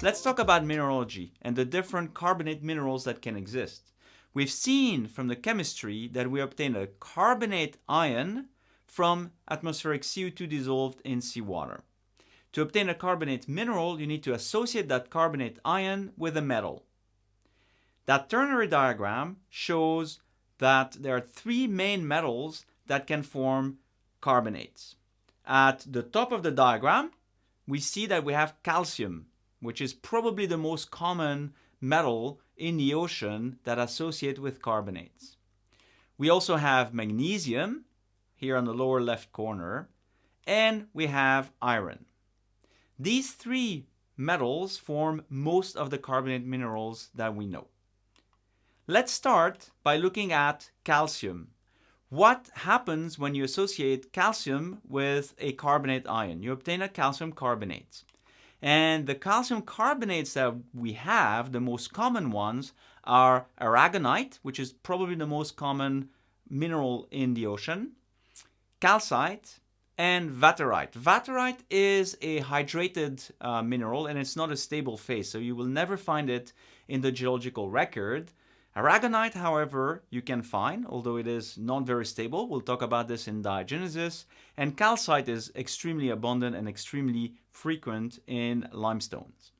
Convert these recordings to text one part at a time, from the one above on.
Let's talk about mineralogy and the different carbonate minerals that can exist. We've seen from the chemistry that we obtain a carbonate ion from atmospheric CO2 dissolved in seawater. To obtain a carbonate mineral, you need to associate that carbonate ion with a metal. That ternary diagram shows that there are three main metals that can form carbonates. At the top of the diagram, we see that we have calcium, which is probably the most common metal in the ocean that associate with carbonates. We also have magnesium, here on the lower left corner, and we have iron. These three metals form most of the carbonate minerals that we know. Let's start by looking at calcium. What happens when you associate calcium with a carbonate ion? You obtain a calcium carbonate. And the calcium carbonates that we have, the most common ones, are aragonite, which is probably the most common mineral in the ocean, calcite, and vaterite. Vaterite is a hydrated uh, mineral and it's not a stable phase, so you will never find it in the geological record. Aragonite, however, you can find, although it is not very stable. We'll talk about this in diagenesis. And calcite is extremely abundant and extremely frequent in limestones.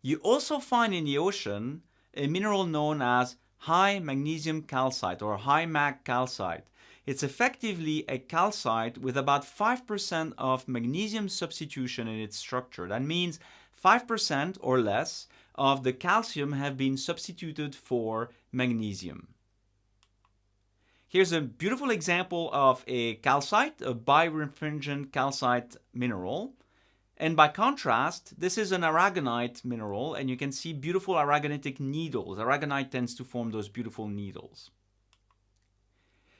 You also find in the ocean a mineral known as high magnesium calcite or high mag calcite. It's effectively a calcite with about 5% of magnesium substitution in its structure. That means 5% or less of the calcium have been substituted for magnesium. Here's a beautiful example of a calcite, a birefringent calcite mineral. And by contrast, this is an aragonite mineral, and you can see beautiful aragonitic needles. Aragonite tends to form those beautiful needles.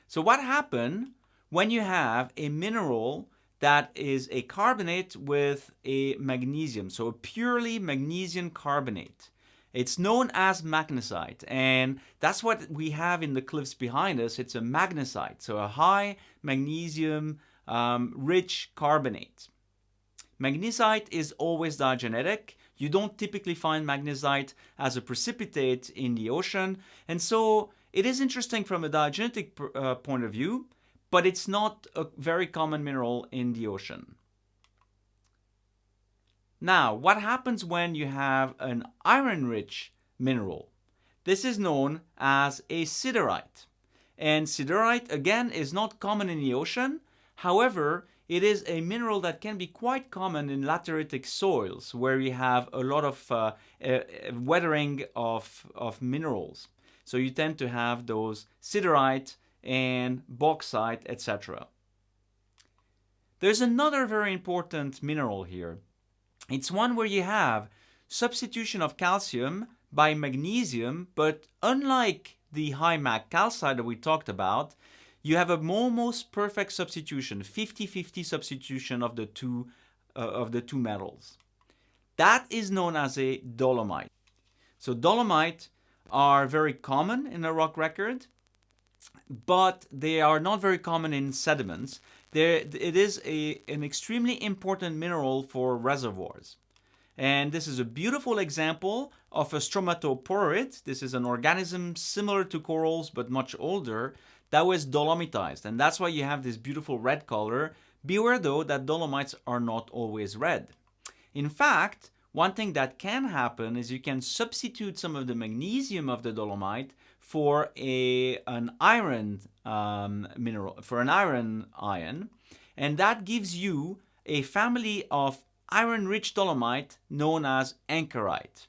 So what happens when you have a mineral that is a carbonate with a magnesium, so a purely magnesium carbonate. It's known as magnesite, and that's what we have in the cliffs behind us. It's a magnesite, so a high magnesium um, rich carbonate. Magnesite is always diagenetic. You don't typically find magnesite as a precipitate in the ocean, and so it is interesting from a diagenetic uh, point of view but it's not a very common mineral in the ocean. Now, what happens when you have an iron-rich mineral? This is known as a siderite. And siderite, again, is not common in the ocean. However, it is a mineral that can be quite common in lateritic soils where you have a lot of uh, weathering of, of minerals. So you tend to have those siderite and bauxite, etc. There's another very important mineral here. It's one where you have substitution of calcium by magnesium, but unlike the high mag calcite that we talked about, you have a almost perfect substitution, 50-50 substitution of the two uh, of the two metals. That is known as a dolomite. So dolomite are very common in the rock record but they are not very common in sediments. There, it is a, an extremely important mineral for reservoirs. And this is a beautiful example of a stromatoporoid. This is an organism similar to corals but much older that was dolomitized. And that's why you have this beautiful red color. Beware though that dolomites are not always red. In fact, one thing that can happen is you can substitute some of the magnesium of the dolomite for a an iron um, mineral for an iron ion and that gives you a family of iron-rich dolomite known as ankerite.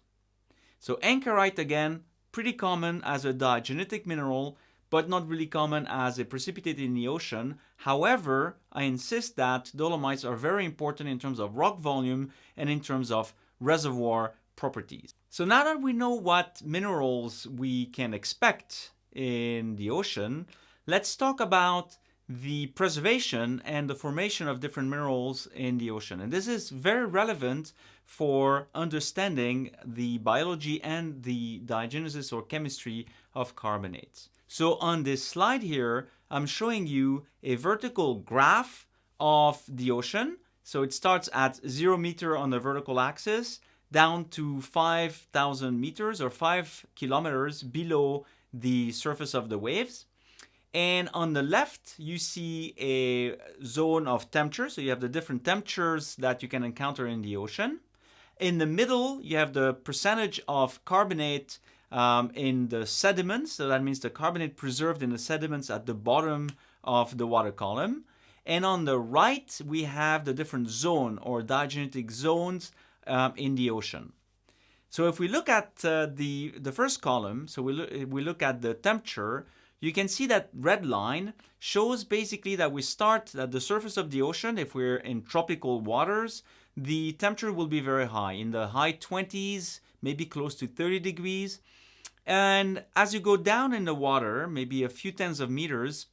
So ankerite again pretty common as a diagenetic mineral but not really common as a precipitate in the ocean. However, I insist that dolomites are very important in terms of rock volume and in terms of reservoir properties. So now that we know what minerals we can expect in the ocean, let's talk about the preservation and the formation of different minerals in the ocean. And this is very relevant for understanding the biology and the diagenesis or chemistry of carbonates. So on this slide here, I'm showing you a vertical graph of the ocean. So it starts at zero meter on the vertical axis down to 5,000 meters or 5 kilometers below the surface of the waves. And on the left, you see a zone of temperature. So you have the different temperatures that you can encounter in the ocean. In the middle, you have the percentage of carbonate um, in the sediments. So that means the carbonate preserved in the sediments at the bottom of the water column. And on the right, we have the different zone or diagenetic zones um, in the ocean. So if we look at uh, the, the first column, so we, look, we look at the temperature, you can see that red line shows basically that we start at the surface of the ocean. If we're in tropical waters, the temperature will be very high, in the high 20s, maybe close to 30 degrees. And as you go down in the water, maybe a few tens of meters,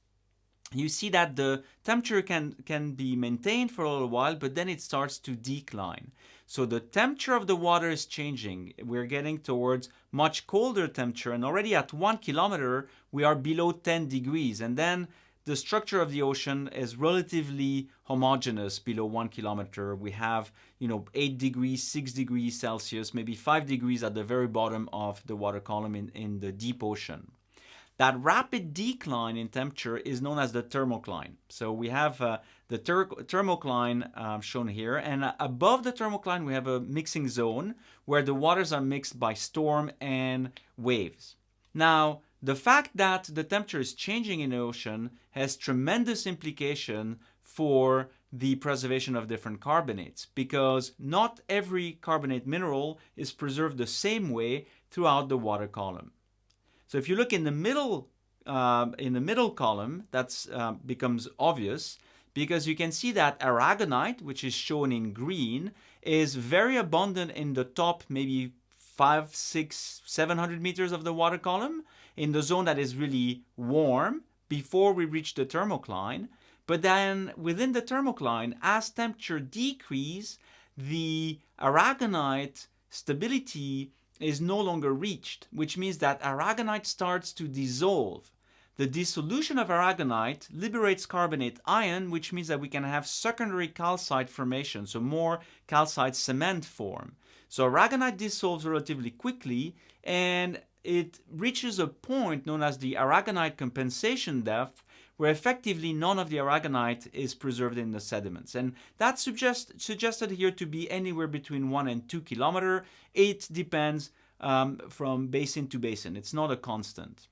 you see that the temperature can, can be maintained for a little while, but then it starts to decline. So the temperature of the water is changing. We're getting towards much colder temperature, and already at one kilometer, we are below 10 degrees. And then the structure of the ocean is relatively homogeneous below one kilometer. We have, you know, eight degrees, six degrees Celsius, maybe five degrees at the very bottom of the water column in, in the deep ocean. That rapid decline in temperature is known as the thermocline. So we have uh, the thermocline um, shown here, and uh, above the thermocline we have a mixing zone where the waters are mixed by storm and waves. Now, the fact that the temperature is changing in the ocean has tremendous implication for the preservation of different carbonates because not every carbonate mineral is preserved the same way throughout the water column. So if you look in the middle, uh, in the middle column, that uh, becomes obvious because you can see that aragonite, which is shown in green, is very abundant in the top maybe five, six, 700 meters of the water column in the zone that is really warm before we reach the thermocline. But then within the thermocline, as temperature decrease, the aragonite stability is no longer reached, which means that aragonite starts to dissolve. The dissolution of aragonite liberates carbonate ion, which means that we can have secondary calcite formation, so more calcite cement form. So aragonite dissolves relatively quickly and it reaches a point known as the aragonite compensation depth where effectively none of the aragonite is preserved in the sediments. And that's suggest, suggested here to be anywhere between 1 and 2 kilometer. It depends um, from basin to basin. It's not a constant.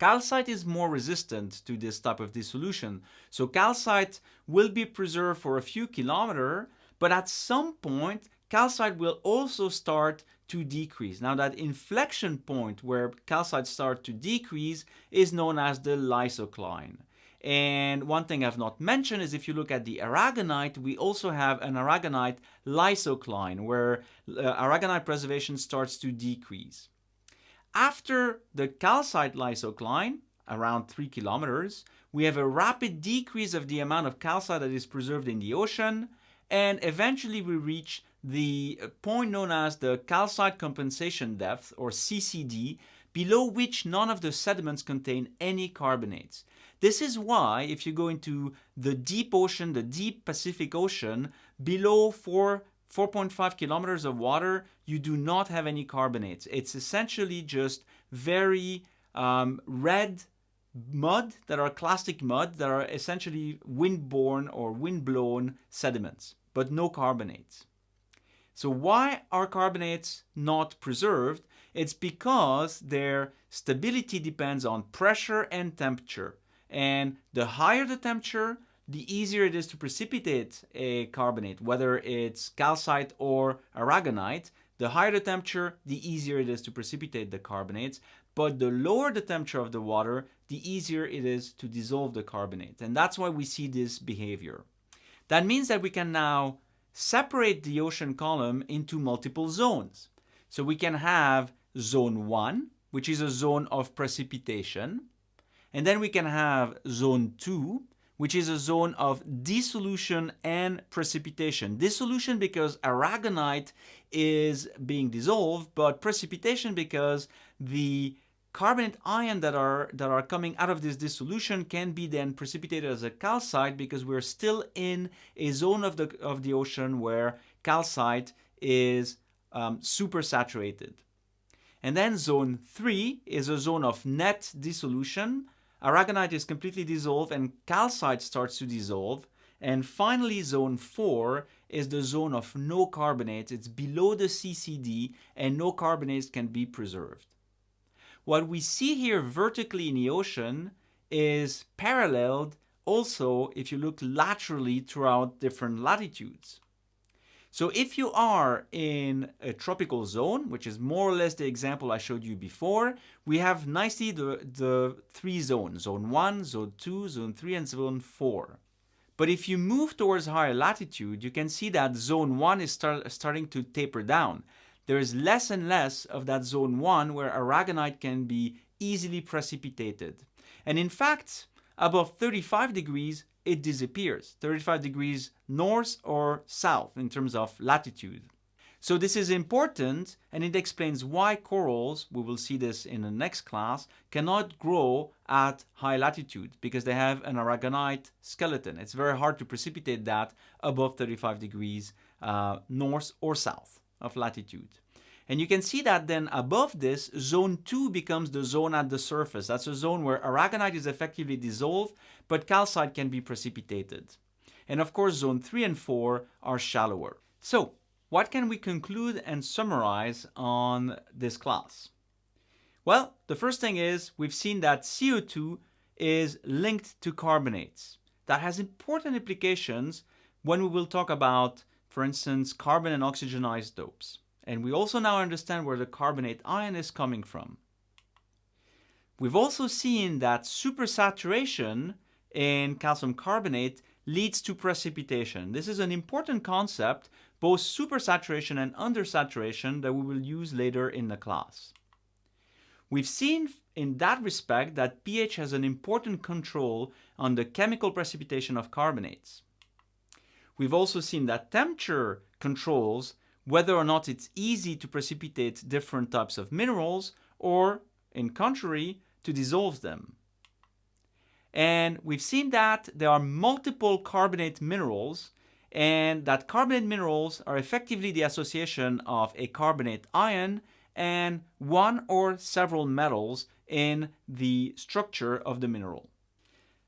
Calcite is more resistant to this type of dissolution. So calcite will be preserved for a few kilometers, but at some point, calcite will also start to decrease. Now that inflection point where calcite start to decrease is known as the lysocline. And one thing I've not mentioned is if you look at the aragonite, we also have an aragonite lysocline where uh, aragonite preservation starts to decrease. After the calcite lysocline, around 3 kilometers, we have a rapid decrease of the amount of calcite that is preserved in the ocean, and eventually we reach the point known as the calcite compensation depth, or CCD, below which none of the sediments contain any carbonates. This is why if you go into the deep ocean, the deep Pacific Ocean, below 4 4.5 kilometers of water, you do not have any carbonates. It's essentially just very um, red mud that are clastic mud that are essentially wind-borne or wind-blown sediments, but no carbonates. So why are carbonates not preserved? It's because their stability depends on pressure and temperature. And the higher the temperature, the easier it is to precipitate a carbonate, whether it's calcite or aragonite. The higher the temperature, the easier it is to precipitate the carbonates. But the lower the temperature of the water, the easier it is to dissolve the carbonate. And that's why we see this behavior. That means that we can now separate the ocean column into multiple zones. So we can have zone 1, which is a zone of precipitation. And then we can have zone 2, which is a zone of dissolution and precipitation. Dissolution because aragonite is being dissolved, but precipitation because the carbonate ion that are that are coming out of this dissolution can be then precipitated as a calcite because we're still in a zone of the of the ocean where calcite is um, super saturated. And then zone 3 is a zone of net dissolution. Aragonite is completely dissolved and calcite starts to dissolve. And finally, zone 4 is the zone of no carbonates. It's below the CCD and no carbonates can be preserved. What we see here vertically in the ocean is paralleled also if you look laterally throughout different latitudes. So if you are in a tropical zone, which is more or less the example I showed you before, we have nicely the, the three zones, zone 1, zone 2, zone 3, and zone 4. But if you move towards higher latitude, you can see that zone 1 is start, starting to taper down. There is less and less of that zone 1 where aragonite can be easily precipitated. And in fact, above 35 degrees, it disappears 35 degrees north or south in terms of latitude. So this is important and it explains why corals, we will see this in the next class, cannot grow at high latitude because they have an aragonite skeleton. It's very hard to precipitate that above 35 degrees uh, north or south of latitude. And you can see that then above this, zone 2 becomes the zone at the surface. That's a zone where aragonite is effectively dissolved, but calcite can be precipitated. And of course, zone 3 and 4 are shallower. So, what can we conclude and summarize on this class? Well, the first thing is we've seen that CO2 is linked to carbonates. That has important implications when we will talk about, for instance, carbon and oxygen isotopes. And we also now understand where the carbonate ion is coming from. We've also seen that supersaturation in calcium carbonate leads to precipitation. This is an important concept, both supersaturation and undersaturation, that we will use later in the class. We've seen in that respect that pH has an important control on the chemical precipitation of carbonates. We've also seen that temperature controls whether or not it's easy to precipitate different types of minerals or, in contrary, to dissolve them. And we've seen that there are multiple carbonate minerals and that carbonate minerals are effectively the association of a carbonate ion and one or several metals in the structure of the mineral.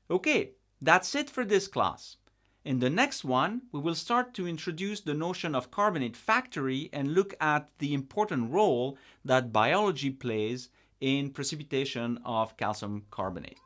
Okay, that's it for this class. In the next one, we will start to introduce the notion of carbonate factory and look at the important role that biology plays in precipitation of calcium carbonate.